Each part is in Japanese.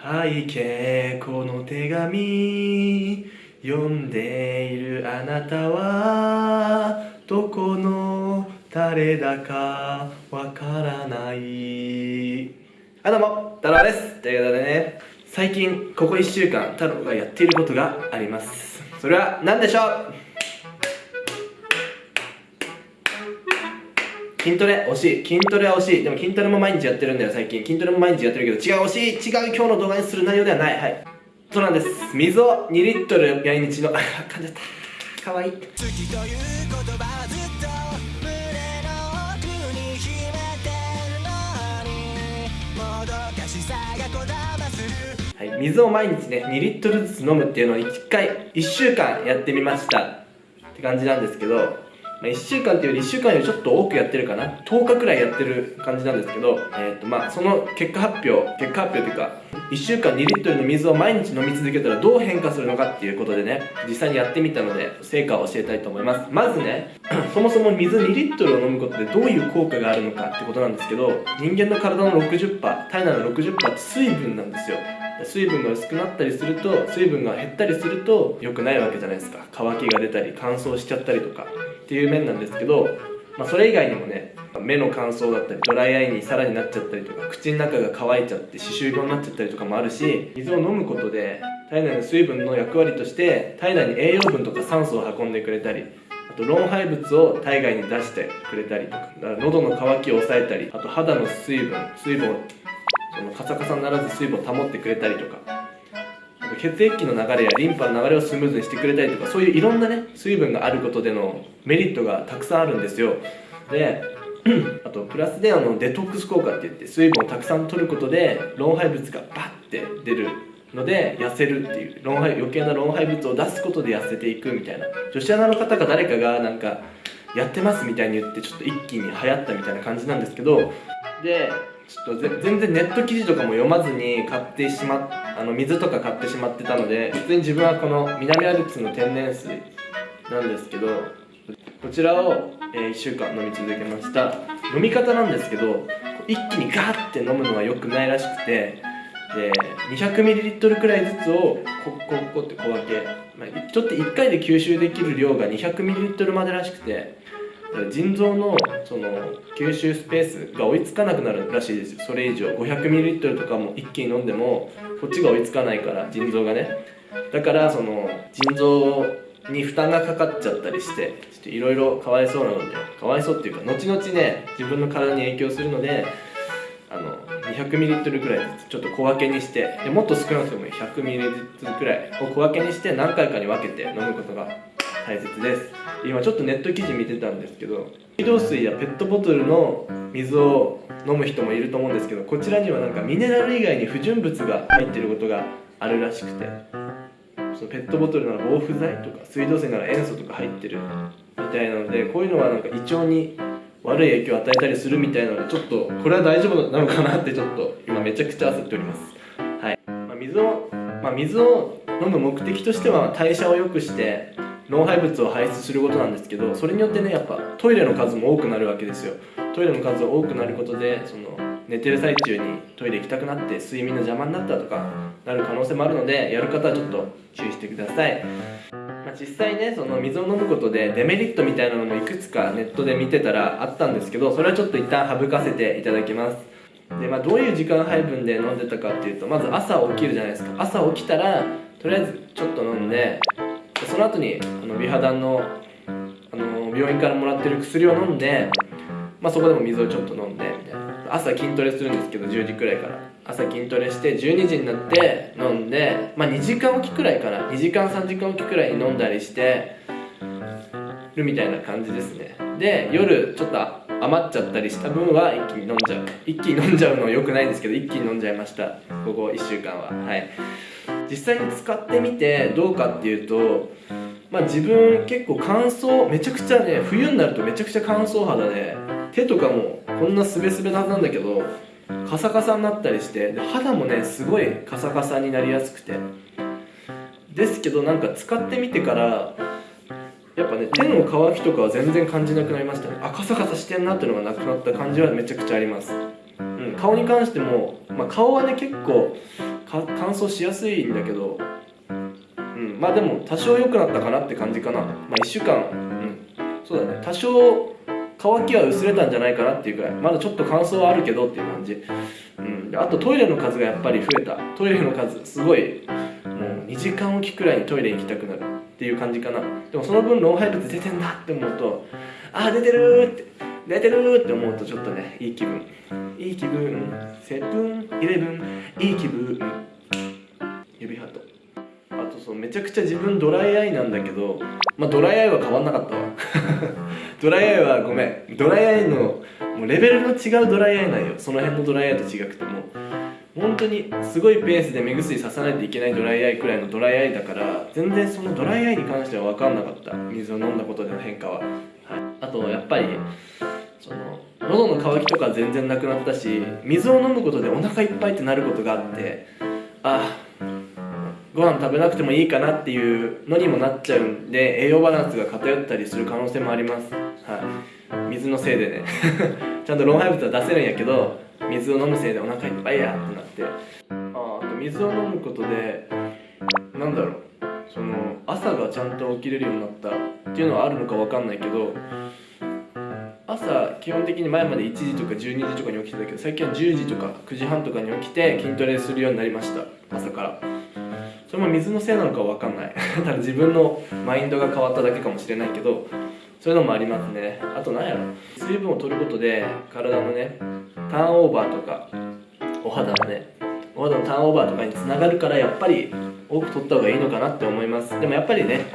背景この手紙読んでいるあなたはどこの誰だかわからない。あどうも太郎です。ということでね最近ここ1週間太郎がやっていることがあります。それは何でしょう？筋トレ惜しい。筋トレは惜しい。でも筋トレも毎日やってるんだよ最近。筋トレも毎日やってるけど違う惜しい。違う今日の動画にする内容ではない。はい。そうなんです。水を2リットル毎日のあ噛んじゃった。かわいい。はい。水を毎日ね2リットルずつ飲むっていうのを1回1週間やってみました。って感じなんですけど、1週間っていうより1週間よりちょっと多くやってるかな。10日くらいやってる感じなんですけど、えーとまあ、その結果発表結果発表というか1週間2リットルの水を毎日飲み続けたらどう変化するのかっていうことでね実際にやってみたので成果を教えたいと思います。まずね そもそも水2リットルを飲むことでどういう効果があるのかってことなんですけど人間の体の60%体内の60%って水分なんですよ。水分が薄くなったりすると水分が減ったりすると良くないわけじゃないですか。乾きが出たり乾燥しちゃったりとか。っていう面なんですけど、まあ、それ以外にもね目の乾燥だったりドライアイにさらになっちゃったりとか口の中が乾いちゃって歯周病になっちゃったりとかもあるし水を飲むことで体内の水分の役割として体内に栄養分とか酸素を運んでくれたりあと老廃物を体外に出してくれたりとか喉の渇きを抑えたりあと肌の水分水分をそのカサカサにならず水分を保ってくれたりとか。血液の流れやリンパの流れをスムーズにしてくれたりとかそういういろんなね水分があることでのメリットがたくさんあるんですよ。で あとプラスであのデトックス効果って言って水分をたくさん取ることで老廃物がバッて出るので痩せるっていう老廃余計な老廃物を出すことで痩せていくみたいな。女子アナの方が誰かがなんかやってますみたいに言ってちょっと一気に流行ったみたいな感じなんですけど。でちょっと全然ネット記事とかも読まずに買ってしまあの水とか買ってしまってたので普通に自分はこの南アルプスの天然水なんですけどこちらを、えー、1週間飲み続けました。飲み方なんですけど一気にガーって飲むのは良くないらしくてで 200ml くらいずつをコッコッコって小分け、まあ、ちょっと1回で吸収できる量が 200ml までらしくて腎臓のその吸収スペースが追いつかなくなるらしいです。よそれ以上 500ml とかも一気に飲んでもこっちが追いつかないから腎臓がね。だからその腎臓に負担がかかっちゃったりしてちょっといろいろかわいそうなのでかわいそうっていうか後々ね自分の体に影響するのであの 200ml くらいずつちょっと小分けにしてでもっと少なくても 100ml くらいを小分けにして何回かに分けて飲むことが大切です。今ちょっとネット記事見てたんですけど水道水やペットボトルの水を飲む人もいると思うんですけどこちらにはなんかミネラル以外に不純物が入ってることがあるらしくてそのペットボトルなら防腐剤とか水道水なら塩素とか入ってるみたいなのでこういうのはなんか胃腸に悪い影響を与えたりするみたいなのでちょっとこれは大丈夫なのかなってちょっと今めちゃくちゃ焦っております。はい、まあ、水を、まあ、水を飲む目的としては代謝を良くして老廃物を排出することなんですけどそれによってねやっぱトイレの数も多くなるわけですよ。トイレの数が多くなることでその寝てる最中にトイレ行きたくなって睡眠の邪魔になったとかなる可能性もあるのでやる方はちょっと注意してください、まあ、実際ねその水を飲むことでデメリットみたいなのもいくつかネットで見てたらあったんですけどそれはちょっと一旦省かせていただきます。でまあどういう時間配分で飲んでたかっていうとまず朝起きるじゃないですか。朝起きたらとりあえずちょっと飲んでその後にあの美肌のあの病院からもらってる薬を飲んで、まあ、そこでも水をちょっと飲んでみたいな。朝筋トレするんですけど10時くらいから。朝筋トレして12時になって飲んで、まあ、2時間おきくらいかな。2時間3時間おきくらいに飲んだりしてるみたいな感じですね。で夜ちょっと余っちゃったりした分は一気に飲んじゃう。一気に飲んじゃうのよくないんですけど一気に飲んじゃいました。ここ1週間は。はい。実際に使ってみてどうかっていうとまあ自分結構乾燥めちゃくちゃね冬になるとめちゃくちゃ乾燥肌で手とかもこんなスベスベななんだけどカサカサになったりしてで肌もねすごいカサカサになりやすくて。ですけどなんか使ってみてからやっぱね手の乾きとかは全然感じなくなりましたね。あカサカサしてんなっていうのがなくなった感じはめちゃくちゃあります、うん、顔に関しても、まあ、顔はね結構乾燥しやすいんだけどうんまあでも多少良くなったかなって感じかな。まあ1週間うんそうだね。多少乾きは薄れたんじゃないかなっていうくらい。まだちょっと乾燥はあるけどっていう感じ。うんあとトイレの数がやっぱり増えた。トイレの数すごい2時間おきくらいにトイレ行きたくなるっていう感じかな。でもその分老廃物出てんだって思うとああ出てるって出てるって思うとちょっとねいい気分。いい気分。セブンイレブン？いい気分。指ハート。あとそうめちゃくちゃ自分ドライアイなんだけどまあドライアイは変わんなかったわ。ドライアイはごめん。ドライアイのもうレベルの違うドライアイなんよ。その辺のドライアイと違くても。本当にすごいペースで目薬ささないといけないドライアイくらいのドライアイだから全然そのドライアイに関しては分かんなかった。水を飲んだことでの変化は、はい、あとやっぱりその喉の渇きとか全然なくなったし水を飲むことでお腹いっぱいってなることがあってあご飯食べなくてもいいかなっていうのにもなっちゃうんで栄養バランスが偏ったりする可能性もあります。はい。水のせいでね。ちゃんと老廃物は出せるんやけど水を飲むせいでお腹いっぱいやってなって。ああと水を飲むことでなんだろう。その朝がちゃんと起きれるようになったっていうのはあるのか分かんないけど朝基本的に前まで1時とか12時とかに起きてたけど最近は10時とか9時半とかに起きて筋トレするようになりました。朝から。それも水のせいなのか分かんない。ただ自分のマインドが変わっただけかもしれないけどそういうのもありますね。あと何やろ。水分を取ることで体のねターンオーバーとかお肌のねお肌のターンオーバーとかにつながるからやっぱり多く取った方がいいのかなって思います。でもやっぱりね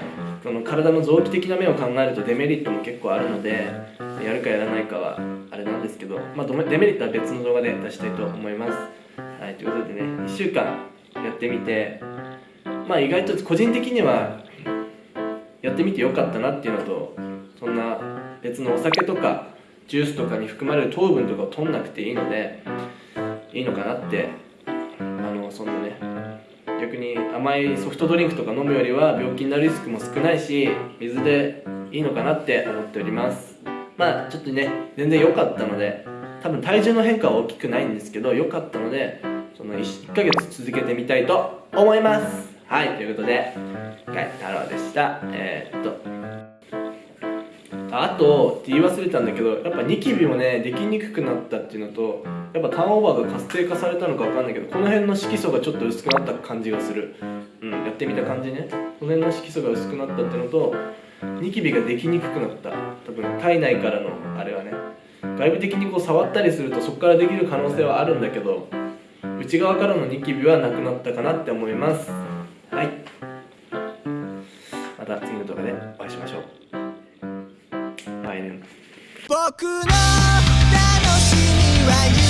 その体の臓器的な面を考えるとデメリットも結構あるのでやるかやらないかはあれなんですけど、まあ、デメリットは別の動画で出したいと思います。はいということでね1週間やってみてまあ意外と個人的にはやってみてよかったなっていうのとそんな別のお酒とかジュースとかに含まれる糖分とかを取んなくていいのでいいのかなってあのそんなね逆に甘いソフトドリンクとか飲むよりは病気になるリスクも少ないし水でいいのかなって思っております。まあちょっとね全然良かったので多分体重の変化は大きくないんですけど良かったのでその 1, 1ヶ月続けてみたいと思います。はいということではい太郎でした。えー、っとあとって言い忘れたんだけどやっぱニキビもねできにくくなったっていうのとやっぱターンオーバーが活性化されたのか分かんないけどこの辺の色素がちょっと薄くなった感じがする。うんやってみた感じね。この辺の色素が薄くなったっていうのとニキビができにくくなった。多分体内からのあれはね。外部的にこう触ったりするとそこからできる可能性はあるんだけど内側からのニキビはなくなったかなって思います。はい。また次の動画でお会いしましょう。僕の楽しみは